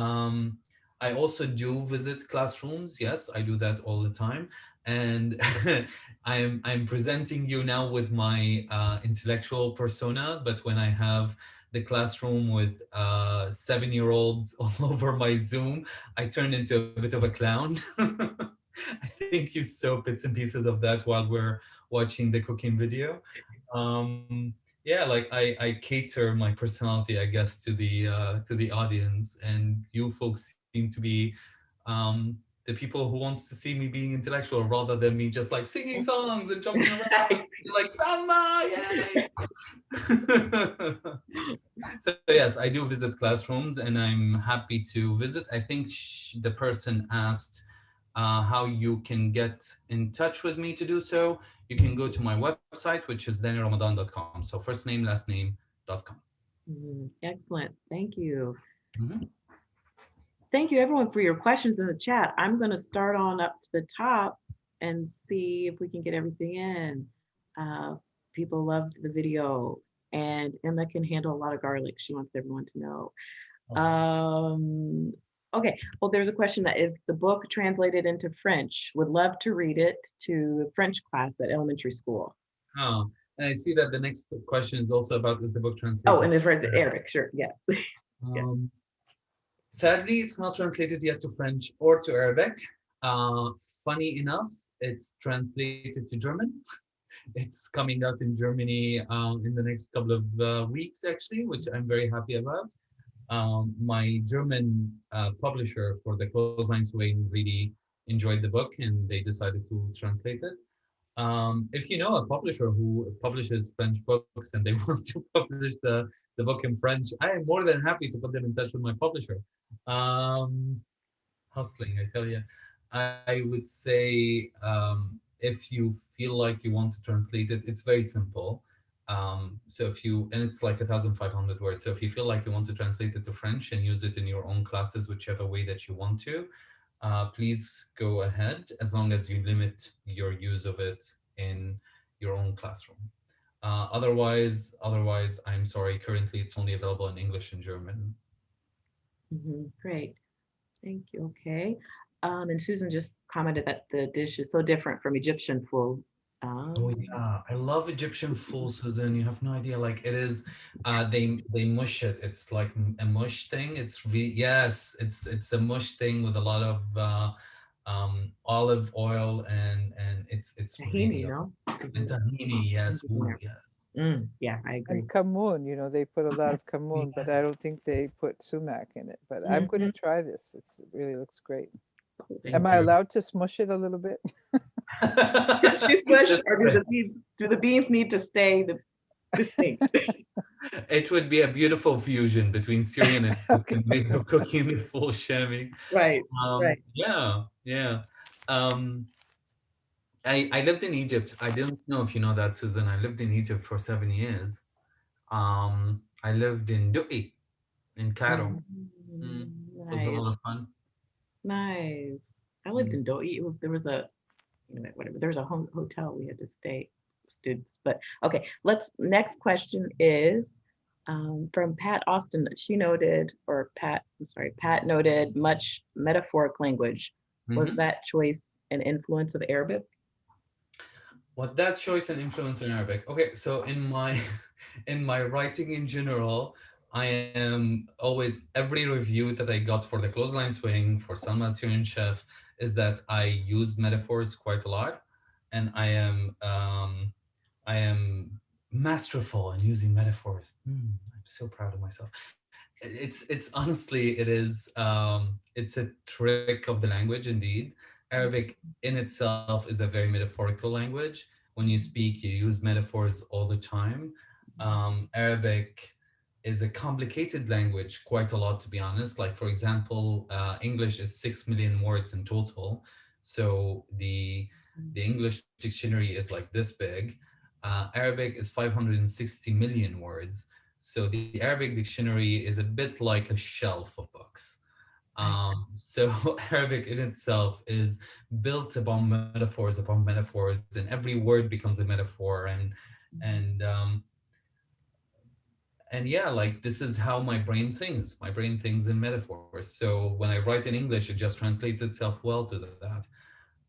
Um, I also do visit classrooms. Yes, I do that all the time. And I'm, I'm presenting you now with my uh, intellectual persona, but when I have the classroom with uh, seven-year-olds all over my Zoom, I turn into a bit of a clown. I think you saw bits and pieces of that while we're watching the cooking video. Um, yeah, like I, I cater my personality, I guess, to the uh, to the audience, and you folks seem to be um, the people who wants to see me being intellectual rather than me just like singing songs and jumping around, like Salma, yay! so yes, I do visit classrooms, and I'm happy to visit. I think sh the person asked uh, how you can get in touch with me to do so. You can go to my website, which is dannyramadan.com. So first name, last name.com. mm, Excellent, thank you. Mhm. Thank you everyone for your questions in the chat. I'm gonna start on up to the top and see if we can get everything in. Uh, People loved the video and Emma can handle a lot of garlic. She wants everyone to know. Um, okay, well, there's a question that is the book translated into French? Would love to read it to French class at elementary school. Oh, and I see that the next question is also about is the book translated. Oh, and it's right, Eric, sure, yes. Um, sadly, it's not translated yet to French or to Arabic. Uh, funny enough, it's translated to German. It's coming out in Germany um, in the next couple of uh, weeks, actually, which I'm very happy about. Um, my German uh, publisher for the Clothesline Swing really enjoyed the book and they decided to translate it. Um, if you know a publisher who publishes French books and they want to publish the, the book in French, I am more than happy to put them in touch with my publisher. Um, hustling, I tell you. I, would say um, if you feel like you want to translate it, it's very simple. Um, so if you, and it's like 1,500 words. So if you feel like you want to translate it to French and use it in your own classes, whichever way that you want to, uh, please go ahead as long as you limit your use of it in your own classroom. Uh, otherwise, otherwise, I'm sorry, currently it's only available in English and German. Mhm, Great, thank you, okay. Um, and Susan just commented that the dish is so different from Egyptian food. Oh Um, yeah, I love Egyptian fool, Susan. You have no idea. Like it is, uh, they they mush it. It's like a mush thing. It's re yes, it's it's a mush thing with a lot of uh, um, olive oil and and it's it's Tahini, really no? and tahini. Yes, ooh, yes. Mm, yeah, I agree. And kamun, you know, they put a lot of kamun, but I don't think they put sumac in it. But I'm going to try this. It's, it really looks great. Thank Am I you. allowed to smush it a little bit? She's pushed, or do the beans, do the beans need to stay the distinct? It would be a beautiful fusion between Syrian and Cook and cooking the full shami. Right, Um, Right. Yeah, yeah. Um, I I lived in Egypt. I didn't know if you know that, Susan. I lived in Egypt for seven years. Um, I lived in Du'i, in Cairo. Mm, It was a lot of fun. Nice. I lived in Doi. It was, there was a, whatever, there was a home, hotel we had to stay, students, but, okay, let's, next question is um, from Pat Austin. She noted, or Pat, I'm sorry, Pat noted much metaphoric language. Was Mhm. that choice an influence of Arabic? What that choice and influence in Arabic? Okay, so in my in my writing in general, I am always every review that I got for the clothesline swing for Salma Syrian Chef is that I use metaphors quite a lot, and I am um, I am masterful in using metaphors. Hmm, I'm so proud of myself. It's it's honestly it is um, it's a trick of the language indeed. Arabic in itself is a very metaphorical language. When you speak, you use metaphors all the time. Um, Arabic is a complicated language, quite a lot, to be honest. Like, for example, uh, English is 6 million words in total. So the, the English dictionary is like this big. Uh, Arabic is 560 million words. So the Arabic dictionary is a bit like a shelf of books. Um, so Arabic in itself is built upon metaphors upon metaphors, and every word becomes a metaphor. And and um, and yeah, like this is how my brain thinks. My brain thinks in metaphors. So when I write in English, it just translates itself well to that.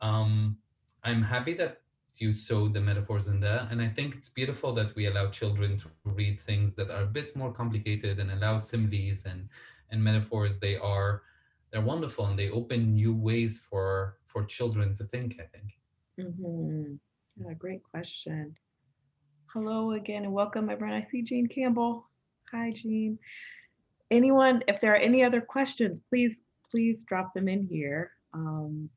Um, I'm happy that you saw the metaphors in there, and I think it's beautiful that we allow children to read things that are a bit more complicated and allow similes and and metaphors. They are they're wonderful and they open new ways for for children to think. I think. Mhm. Yeah, great question. Hello again and welcome everyone. I see Jean Campbell. Hi, Jean. Anyone, if there are any other questions, please, please drop them in here. Um,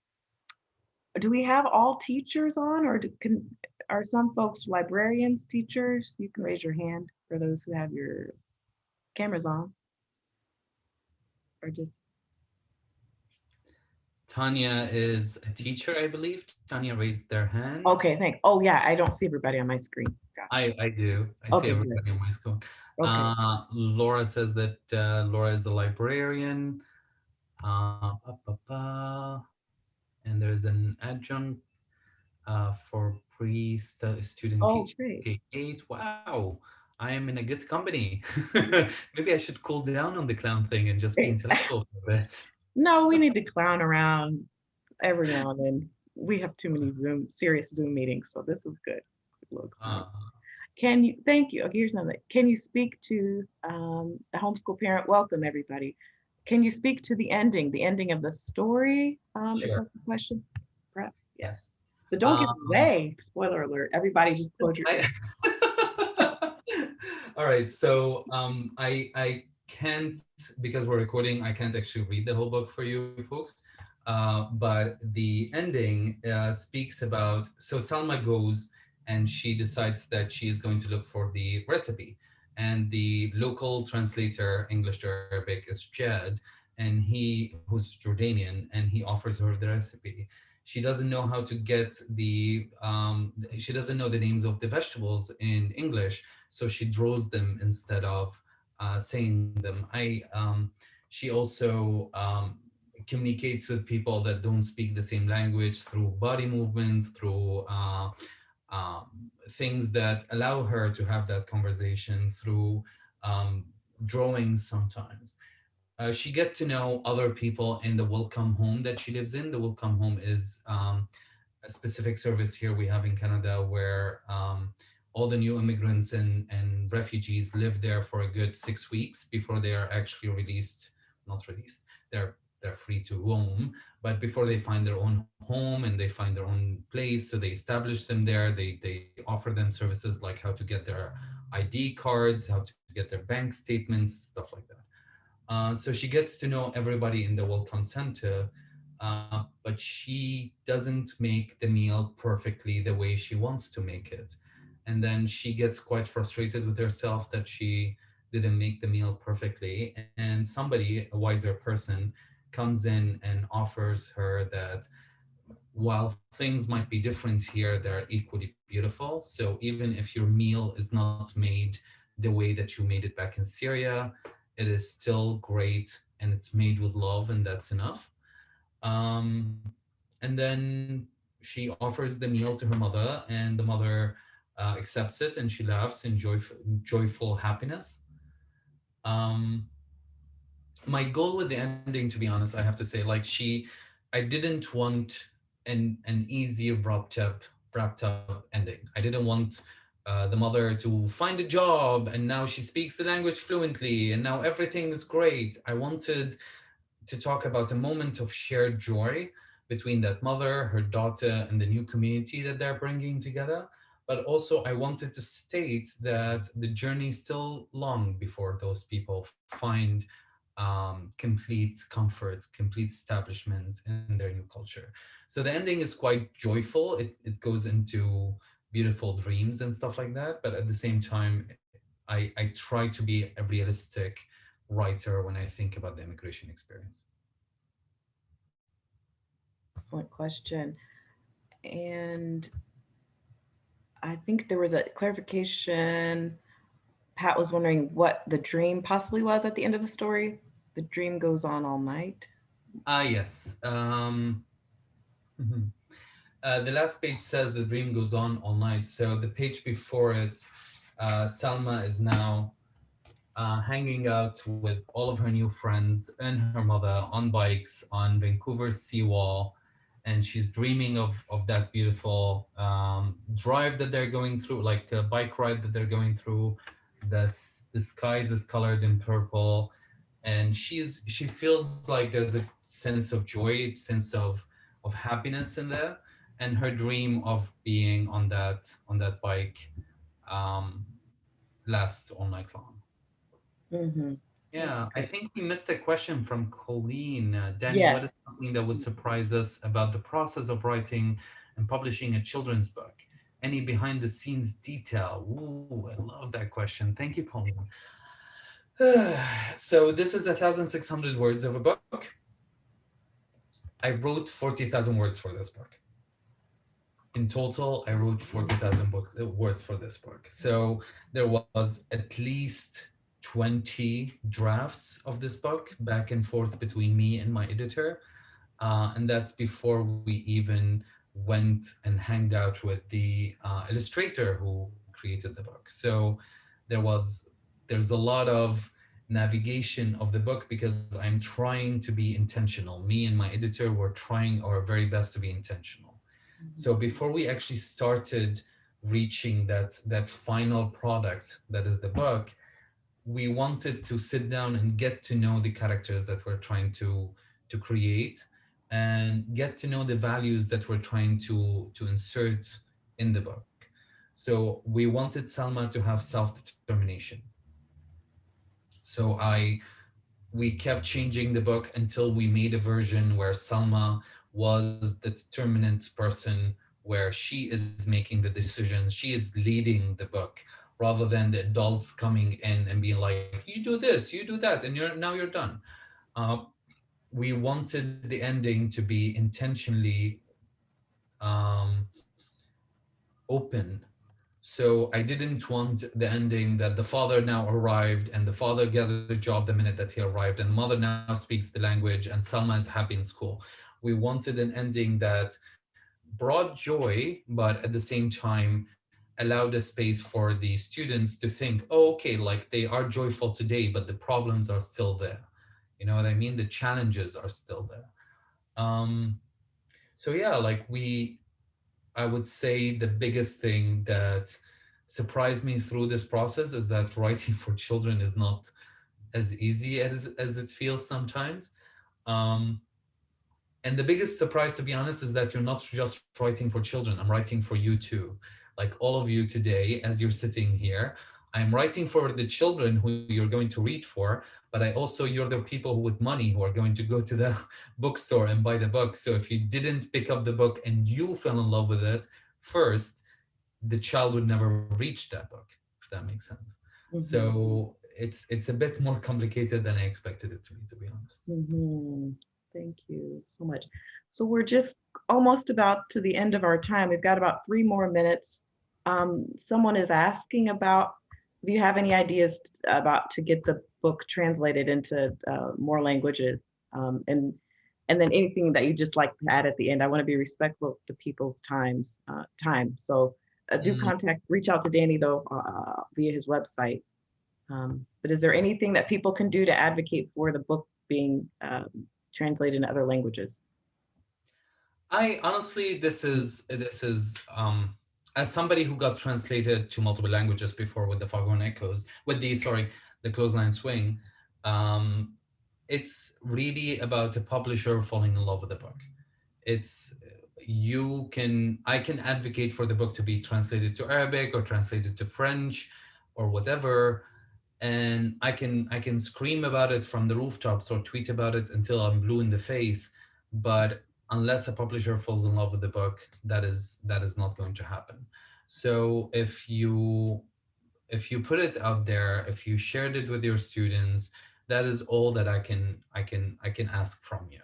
Do we have all teachers on or do- can, are some folks librarians, teachers? You can raise your hand for those who have your cameras on. Or just, Tanya is a teacher, I believe. Tanya raised their hand. okay, thank, oh yeah, I don't see everybody on my screen. I, I do. I Okay, see everybody on my screen. Okay, Uh, Laura says that uh, Laura is a librarian. Uh, pa, pa, pa. And there's an adjunct uh, for pre-student oh, teaching. great. K8. Wow, I am in a good company. Maybe I should cool down on the clown thing and just be intellectual for a bit. No, we need to clown around every now and then. We have too many Zoom, serious Zoom meetings, so this is good. Uh, Can you, thank you. Okay, here's another. Can you speak to um, the homeschool parent? Welcome, everybody. Can you speak to the ending, the ending of the story? Um, Is that the question? Perhaps, yes. So don't give Um, away, spoiler alert, everybody just close your. I- All right, so um, I I can't because we're recording. I can't actually read the whole book for you folks, uh, but the ending uh, speaks about. So Salma goes and she decides that she is going to look for the recipe, and the local translator English to Arabic is Jad, and he who's Jordanian, and he offers her the recipe. She doesn't know how to get the um, she doesn't know the names of the vegetables in english so she draws them instead of uh, saying them. I um, she also um, communicates with people that don't speak the same language through body movements through uh, um, things that allow her to have that conversation through um, drawings sometimes uh, she get to know other people in the welcome home that she lives in. The welcome home is um, a specific service here we have in Canada where um, all the new immigrants and, and refugees live there for a good six weeks before they are actually released, not released, they're they're free to roam, but before they find their own home and they find their own place, so they establish them there. They they offer them services like how to get their ID cards, how to get their bank statements, stuff like that. Uh, so she gets to know everybody in the welcome center. uh, but she doesn't make the meal perfectly the way she wants to make it. And then she gets quite frustrated with herself that she didn't make the meal perfectly. And somebody, a wiser person, comes in and offers her that while things might be different here, they're equally beautiful. So even if your meal is not made the way that you made it back in Syria, it is still great and it's made with love and that's enough. Um, and then she offers the meal to her mother and the mother uh, accepts it and she laughs in joyful, joyful happiness. Um, my goal with the ending, to be honest, I have to say, like she, I didn't want an, an easy wrapped up, wrapped up ending. I didn't want uh, the mother to find a job and now she speaks the language fluently and now everything is great. I wanted to talk about a moment of shared joy between that mother, her daughter, and the new community that they're bringing together. But also I wanted to state that the journey is still long before those people find um, complete comfort, complete establishment in their new culture. So the ending is quite joyful. It, it goes into beautiful dreams and stuff like that. But at the same time, I, I try to be a realistic writer when I think about the immigration experience. Excellent question. And I think there was a clarification. Pat was wondering what the dream possibly was at the end of the story. The dream goes on all night. Ah, yes. Um, mhm. uh, the last page says the dream goes on all night. So the page before it, uh, Salma is now uh, hanging out with all of her new friends and her mother on bikes on Vancouver's seawall. And she's dreaming of, of that beautiful um, drive that they're going through, like a bike ride that they're going through. The, the skies is colored in purple. And she's she feels like there's a sense of joy, sense of, of happiness in there. And her dream of being on that on that bike um, lasts all night long. Mhm. Yeah, I think we missed a question from Colleen. Uh, Danny, what Yes. is something that would surprise us about the process of writing and publishing a children's book? Any behind the scenes detail? Ooh, I love that question. Thank you, Colleen. so this is 1,600 words of a book. I wrote 40,000 words for this book. In total, I wrote 40,000 uh, words for this book. So there was at least 20 drafts of this book back and forth between me and my editor. Uh, and that's before we even went and hanged out with the uh, illustrator who created the book. So there was, there's a lot of navigation of the book because I'm trying to be intentional. Me and my editor were trying our very best to be intentional. So before we actually started reaching that, that final product that is the book, we wanted to sit down and get to know the characters that we're trying to to create and get to know the values that we're trying to to insert in the book so we wanted Salma to have self-determination so I we kept changing the book until we made a version where Salma was the determinant person where she is making the decisions she is leading the book rather than the adults coming in and being like, you do this, you do that, and you're now you're done. Uh, we wanted the ending to be intentionally um, open. So I didn't want the ending that the father now arrived and the father gathered the job the minute that he arrived and the mother now speaks the language and Salma is happy in school. We wanted an ending that brought joy, but at the same time allowed a space for the students to think, oh, okay, like they are joyful today, but the problems are still there. You know what I mean? The challenges are still there. Um, so yeah, like we, I would say the biggest thing that surprised me through this process is that writing for children is not as easy as, as it feels sometimes. Um, and the biggest surprise, to be honest, is that you're not just writing for children. I'm writing for you too like all of you today, as you're sitting here, I'm writing for the children who you're going to read for, but I also, you're the people with money who are going to go to the bookstore and buy the book. So if you didn't pick up the book and you fell in love with it first, the child would never reach that book, if that makes sense. Mm-hmm. So it's it's a bit more complicated than I expected it to be, to be honest. Mhm. Thank you so much. So we're just almost about to the end of our time. We've got about three more minutes. Um, someone is asking about, do you have any ideas about to get the book translated into uh, more languages? Um, and and then anything that you just like to add at the end. I want to be respectful to people's times uh, time. So uh, do Mhm. contact, reach out to Danny though uh, via his website. Um, but is there anything that people can do to advocate for the book being um, translated into other languages? I honestly, this is this is um, as somebody who got translated to multiple languages before with the Foghorn Echoes, with the sorry, the Clothesline Swing. Um, it's really about a publisher falling in love with the book. It's you can I can advocate for the book to be translated to Arabic or translated to French or whatever, and I can I can scream about it from the rooftops or tweet about it until I'm blue in the face, but unless a publisher falls in love with the book, that is that is not going to happen. So if you if you put it out there, if you shared it with your students, that is all that I can I can I can ask from you.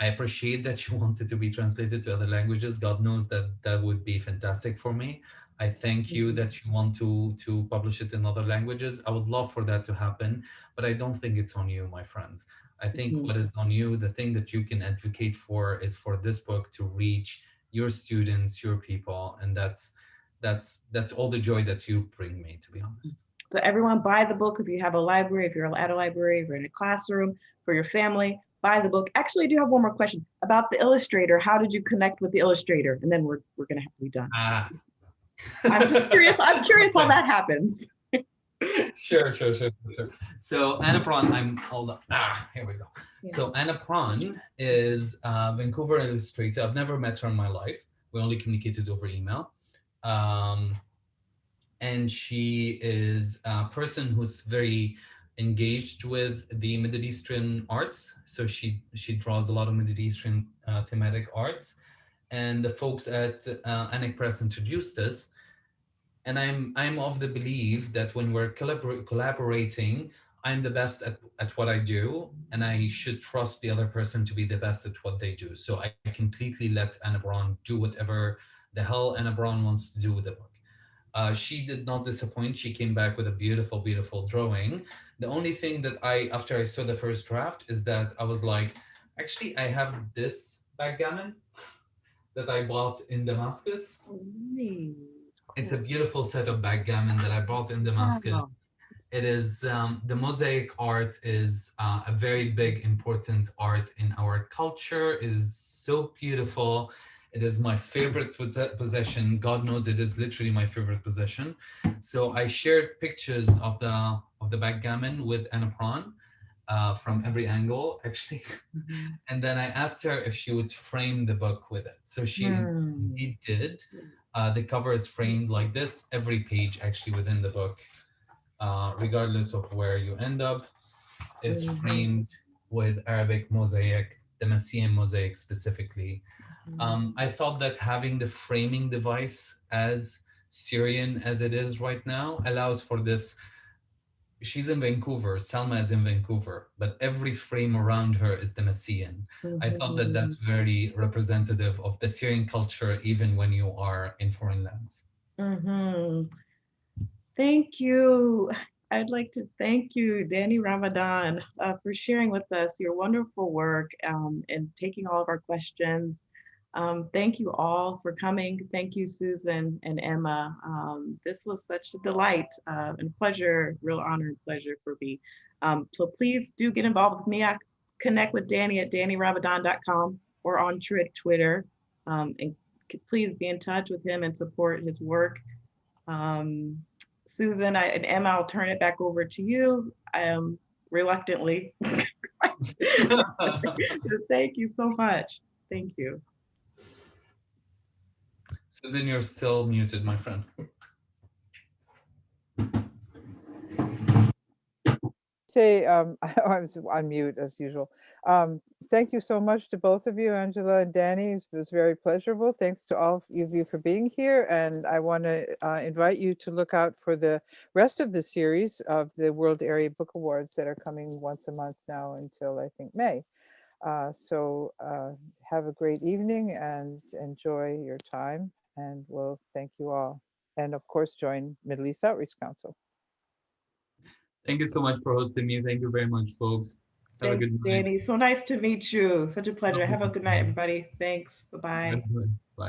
I appreciate that you want it to be translated to other languages. God knows that that would be fantastic for me. I thank you mm-hmm. that you want to to publish it in other languages. I would love for that to happen, but I don't think it's on you, my friends. I think Mhm. what is on you, the thing that you can advocate for is for this book to reach your students, your people, and that's that's that's all the joy that you bring me, to be honest. So everyone buy the book if you have a library, if you're at a library, if you're in a classroom, for your family, buy the book. Actually, I do have one more question about the illustrator. How did you connect with the illustrator? And then we're, we're gonna have to be done. Ah. I'm just curious, I'm curious how that happens. Sure, sure, sure, sure. So Anna Bron, I'm hold on. Ah, here we go. Yeah. So Anna Bron is a Vancouver illustrator. I've never met her in my life. We only communicated over email. Um, and she is a person who's very engaged with the Middle Eastern arts. So she she draws a lot of Middle Eastern uh, thematic arts. And the folks at uh, Annick Press introduced us and I'm I'm of the belief that when we're collabor- collaborating, I'm the best at, at what I do, and I should trust the other person to be the best at what they do. So I completely let Anna Bron do whatever the hell Anna Bron wants to do with the book. Uh, she did not disappoint. She came back with a beautiful, beautiful drawing. The only thing that I, after I saw the first draft, is that I was like, actually, I have this backgammon that I bought in Damascus. It's a beautiful set of backgammon that I bought in Damascus. It is um, the mosaic art is uh, a very big important art in our culture. It is so beautiful. It is my favorite possession. God knows it is literally my favorite possession. So I shared pictures of the of the backgammon with Anna Bron uh, from every angle, actually. and then I asked her if she would frame the book with it. So she indeed did. Uh, the cover is framed like this. Every page actually within the book, uh, regardless of where you end up, is framed with Arabic mosaic, the Messian mosaic specifically. Mm-hmm. Um, I thought that having the framing device as Syrian as it is right now allows for this. She's in Vancouver, Salma is in Vancouver, but every frame around her is the Messian. I thought that that's very representative of the Syrian culture, even when you are in foreign lands. Mhm. Thank you. I'd like to thank you, Danny Ramadan, uh, for sharing with us your wonderful work um, and taking all of our questions. Um, thank you all for coming. Thank you, Susan and Emma. Um, this was such a delight uh, and pleasure, real honor and pleasure for me. Um, so please do get involved with me. I connect with Danny at dannyramadan.com or on Twitter. Um, and please be in touch with him and support his work. Um, Susan I, and Emma, I'll turn it back over to you um, reluctantly. Thank you so much. Thank you. Susan, you're still muted, my friend. say, um, I was on mute as usual. Um, thank you so much to both of you, Angela and Danny. It was very pleasurable. Thanks to all of you for being here. And I want to uh, invite you to look out for the rest of the series of the World Area Book Awards that are coming once a month now until I think May. Uh, so uh, have a great evening and enjoy your time. And we'll thank you all. And of course, join Middle East Outreach Council. Thank you so much for hosting me. Thank you very much, folks. Have a good night. Danny. So nice to meet you. Such a pleasure. Have a good night, everybody. Thanks. Bye-bye. Good night. Bye.